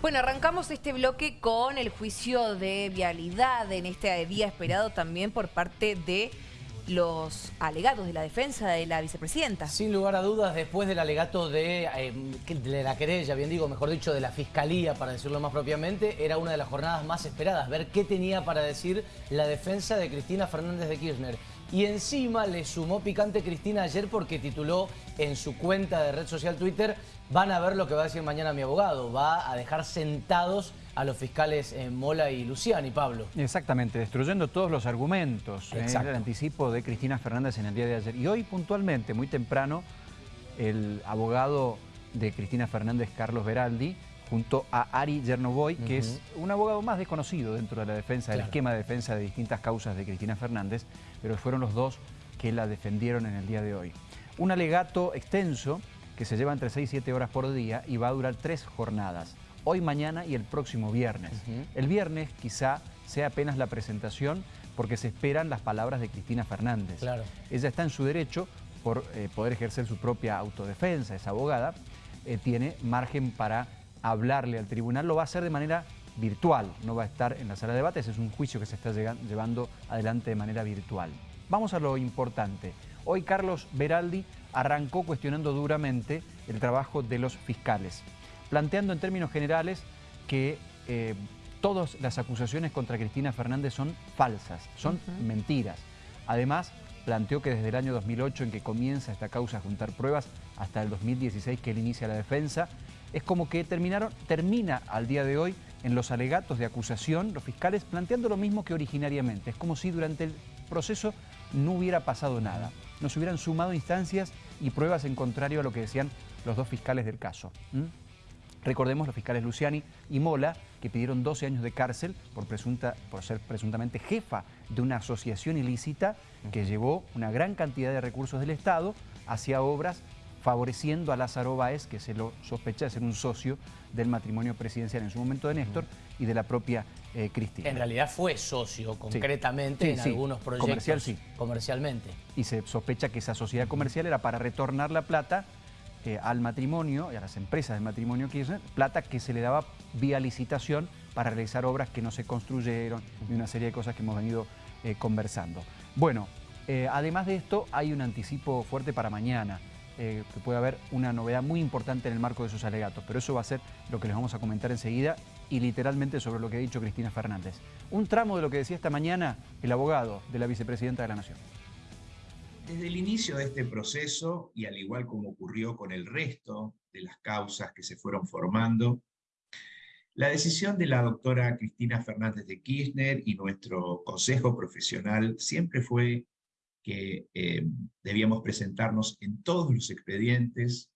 Bueno, arrancamos este bloque con el juicio de vialidad en este día esperado también por parte de los alegados de la defensa de la vicepresidenta. Sin lugar a dudas, después del alegato eh, de, la querella, bien digo, mejor dicho, de la fiscalía, para decirlo más propiamente, era una de las jornadas más esperadas, ver qué tenía para decir la defensa de Cristina Fernández de Kirchner. Y encima le sumó picante Cristina ayer porque tituló en su cuenta de red social Twitter van a ver lo que va a decir mañana mi abogado. Va a dejar sentados a los fiscales eh, Mola y Luciani, Pablo. Exactamente, destruyendo todos los argumentos. Eh, el anticipo de Cristina Fernández en el día de ayer. Y hoy puntualmente, muy temprano, el abogado de Cristina Fernández, Carlos Beraldi, junto a Ari Yernovoy, que es un abogado más desconocido dentro de la defensa, del esquema de defensa de distintas causas de Cristina Fernández, pero fueron los dos que la defendieron en el día de hoy. Un alegato extenso que se lleva entre 6 y 7 horas por día y va a durar tres jornadas, hoy, mañana y el próximo viernes. El viernes quizá sea apenas la presentación porque se esperan las palabras de Cristina Fernández. Claro. Ella está en su derecho por eh, poder ejercer su propia autodefensa, es abogada, eh, tiene margen para hablarle al tribunal, lo va a hacer de manera virtual, no va a estar en la sala de debates, es un juicio que se está llevando adelante de manera virtual. Vamos a lo importante. Hoy Carlos Beraldi arrancó cuestionando duramente el trabajo de los fiscales, planteando en términos generales que eh, todas las acusaciones contra Cristina Fernández son falsas, son mentiras. Además, planteó que desde el año 2008 en que comienza esta causa a juntar pruebas hasta el 2016 que él inicia la defensa, es como que terminaron, termina al día de hoy en los alegatos de acusación, los fiscales planteando lo mismo que originariamente. Es como si durante el proceso no hubiera pasado nada. Nos hubieran sumado instancias y pruebas en contrario a lo que decían los dos fiscales del caso. Recordemos los fiscales Luciani y Mola, que pidieron 12 años de cárcel por, presunta, por ser presuntamente jefa de una asociación ilícita que llevó una gran cantidad de recursos del Estado hacia obras favoreciendo a Lázaro Báez, que se lo sospecha de ser un socio del matrimonio presidencial en su momento de Néstor y de la propia eh, Cristina. En realidad fue socio concretamente en algunos proyectos Comercial, sí. comercialmente. Y se sospecha que esa sociedad comercial era para retornar la plata eh, al matrimonio y a las empresas del matrimonio Kirchner, plata que se le daba vía licitación para realizar obras que no se construyeron y una serie de cosas que hemos venido eh, conversando. Bueno, además de esto hay un anticipo fuerte para mañana. Eh, que puede haber una novedad muy importante en el marco de sus alegatos, pero eso va a ser lo que les vamos a comentar enseguida y literalmente sobre lo que ha dicho Cristina Fernández. Un tramo de lo que decía esta mañana el abogado de la vicepresidenta de la Nación. Desde el inicio de este proceso, y al igual como ocurrió con el resto de las causas que se fueron formando, la decisión de la doctora Cristina Fernández de Kirchner y nuestro consejo profesional siempre fue que eh, debíamos presentarnos en todos los expedientes,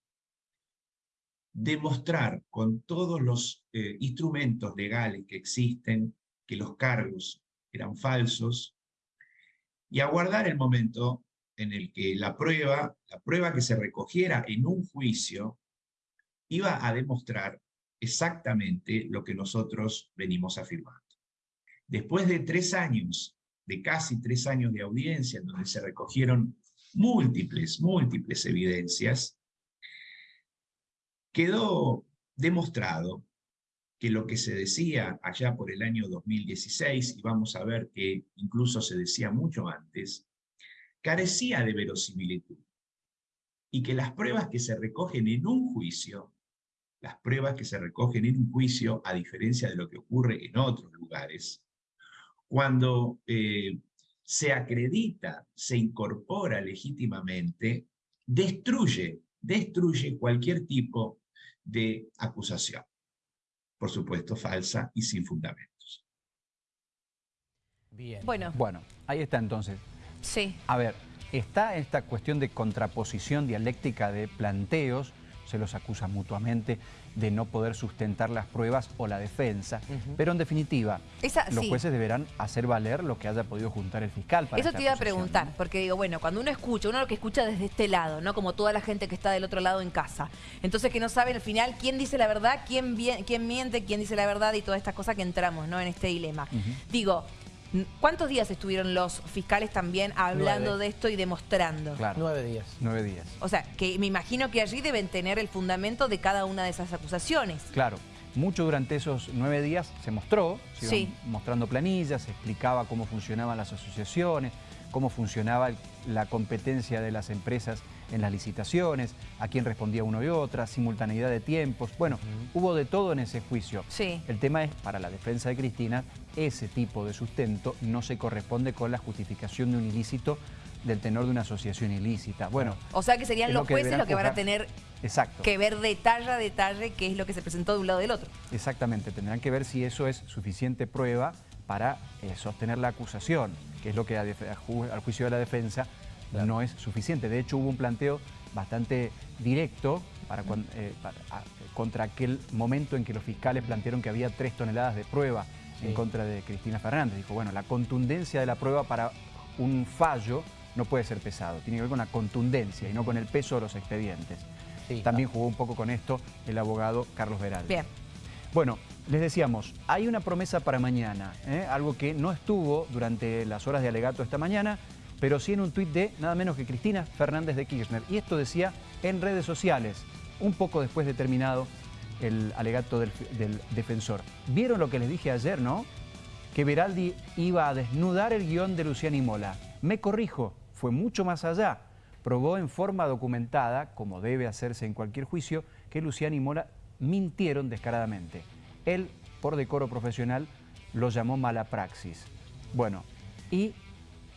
demostrar con todos los eh, instrumentos legales que existen que los cargos eran falsos y aguardar el momento en el que la prueba, la prueba que se recogiera en un juicio, iba a demostrar exactamente lo que nosotros venimos afirmando. Después de tres años de casi tres años de audiencia, en donde se recogieron múltiples, múltiples evidencias, quedó demostrado que lo que se decía allá por el año 2016, y vamos a ver que incluso se decía mucho antes, carecía de verosimilitud. Y que las pruebas que se recogen en un juicio, las pruebas que se recogen en un juicio, a diferencia de lo que ocurre en otros lugares, cuando eh, se acredita, se incorpora legítimamente, destruye, destruye cualquier tipo de acusación. Por supuesto, falsa y sin fundamentos. Bien. Bueno. Bueno, ahí está entonces. Sí. A ver, está esta cuestión de contraposición dialéctica de planteos se los acusa mutuamente de no poder sustentar las pruebas o la defensa. Pero en definitiva, los jueces deberán hacer valer lo que haya podido juntar el fiscal. Para Eso te iba a preguntar, porque digo, bueno, cuando uno escucha, uno lo que escucha desde este lado, ¿no? Como toda la gente que está del otro lado en casa. Entonces que no sabe al final quién dice la verdad, quién, quién miente, quién dice la verdad y todas estas cosas que entramos, ¿no? En este dilema. Digo, ¿Cuántos días estuvieron los fiscales también hablando de esto y demostrando? Claro. Nueve días. Nueve días. O sea, que me imagino que allí deben tener el fundamento de cada una de esas acusaciones. Claro. Mucho durante esos nueve días se mostró, se Sí. iban mostrando planillas, se explicaba cómo funcionaban las asociaciones, cómo funcionaba la competencia de las empresas en las licitaciones, a quién respondía uno y otra, simultaneidad de tiempos. Bueno, hubo de todo en ese juicio. Sí. El tema es, para la defensa de Cristina, ese tipo de sustento no se corresponde con la justificación de un ilícito del tenor de una asociación ilícita. Bueno, O sea que serían los que jueces los que van a tener exacto. que ver detalle a detalle qué es lo que se presentó de un lado y del otro. Exactamente, tendrán que ver si eso es suficiente prueba para eh, sostener la acusación, que es lo que a def- a ju- al juicio de la defensa Claro. no es suficiente. De hecho, hubo un planteo bastante directo para eh, para- a- contra aquel momento en que los fiscales plantearon que había tres toneladas de prueba en contra de Cristina Fernández. Dijo, bueno, la contundencia de la prueba para un fallo no puede ser pesado, tiene que ver con la contundencia y no con el peso de los expedientes. Sí. También jugó un poco con esto el abogado Carlos Veral. Bien. Bueno, les decíamos, hay una promesa para mañana, ¿eh? algo que no estuvo durante las horas de alegato esta mañana, pero sí en un tuit de nada menos que Cristina Fernández de Kirchner. Y esto decía en redes sociales, un poco después de terminado el alegato del, defensor. ¿Vieron lo que les dije ayer, no? Que Veraldi iba a desnudar el guion de Luciani Mola. Me corrijo, fue mucho más allá. Probó en forma documentada, como debe hacerse en cualquier juicio, que Luciani Mola mintieron descaradamente. Él, por decoro profesional, lo llamó mala praxis. Bueno, y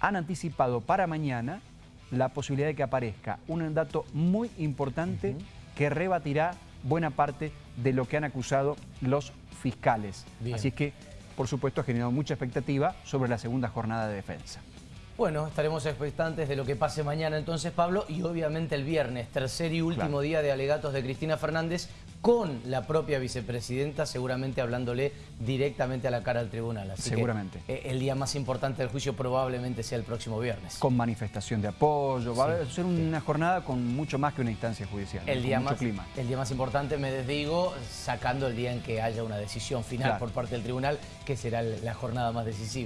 han anticipado para mañana la posibilidad de que aparezca un dato muy importante que rebatirá buena parte de lo que han acusado los fiscales. Bien. Así es que, por supuesto, ha generado mucha expectativa sobre la segunda jornada de defensa. Bueno, estaremos expectantes de lo que pase mañana entonces, Pablo, y obviamente el viernes, tercer y último Claro. día de alegatos de Cristina Fernández, con la propia vicepresidenta, seguramente hablándole directamente a la cara al tribunal. Así Seguramente. eh, el día más importante del juicio probablemente sea el próximo viernes. Con manifestación de apoyo, va a ser una jornada con mucho más que una instancia judicial, El día, mucho más, clima. el día más importante, me desdigo, sacando el día en que haya una decisión final Claro. por parte del tribunal, que será la jornada más decisiva.